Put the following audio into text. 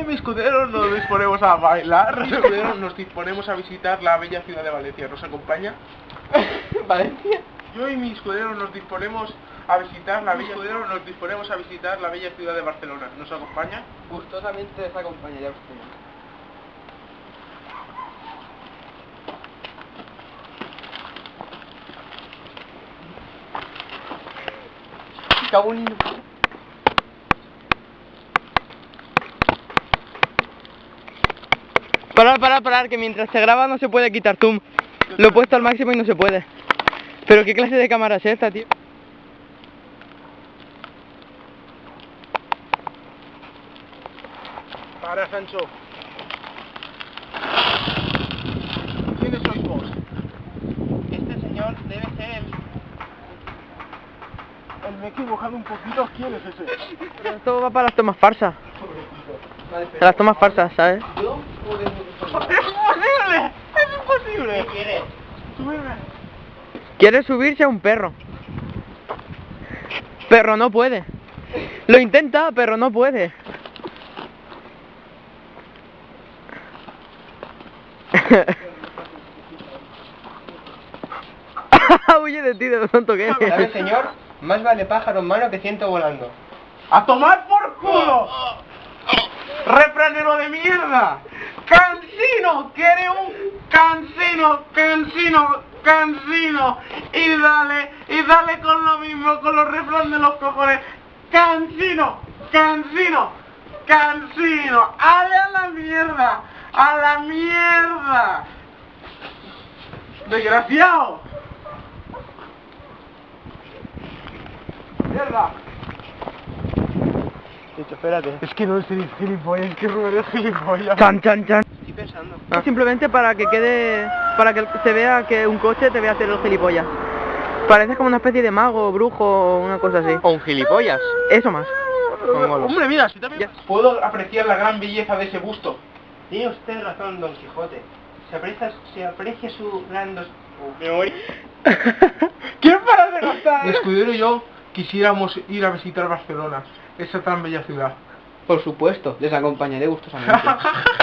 Yo y mi escudero nos disponemos a bailar. Nos disponemos a visitar la bella ciudad de Valencia. ¿Nos acompaña? ¿Valencia? Yo y mi escudero nos disponemos a visitar la bella escudero nos disponemos a visitar la bella ciudad de Barcelona. ¿Nos acompaña? Gustosamente les acompañaré usted. Cago Parar, parar, parar, que mientras se graba no se puede quitar zoom. Lo he puesto al máximo y no se puede. Pero qué clase de cámara es esta, tío. Para, Sancho. ¿Quiénes sois vos? Este señor debe ser el... El me he equivocado un poquito. ¿Quién es ese? Pero esto va para las tomas farsas. Para las tomas farsas, ¿sabes? ¡Es imposible! ¡Es imposible! ¿Qué quieres? Subirme. Quiere subirse a un perro. Pero no puede. Lo intenta, pero no puede. Huye de ti, de lo tonto que ¿Sabe, eres. señor? Más vale pájaro en mano que ciento volando. ¡A tomar por culo! ¡Refranero de mierda! ¡Cansino! ¡Quiere un cansino! ¡Cansino! ¡Cansino! Y dale, y dale con lo mismo, con los refranes de los cojones. ¡Cansino! ¡Cansino! ¡Cansino! ¡Ale a la mierda! ¡A la mierda! ¡Desgraciado! ¡Mierda! espérate. Es que no es el gilipollas, es que Rubén es gilipollas. Chan, chan, chan. Estoy pensando. Ah. Simplemente para que quede, para que se vea que un coche te ve hacer el gilipollas. Pareces como una especie de mago, brujo o una cosa así. O un gilipollas. Eso más. Hombre, mira, si también puedo apreciar la gran belleza de ese busto. Tiene usted razón, Don Quijote. Se aprecia, se aprecia su gran dos... Me voy. ¿Quién para de gastar? Mi escudero y yo quisiéramos ir a visitar Barcelona, esa tan bella ciudad. Por supuesto, les acompañaré gustosamente.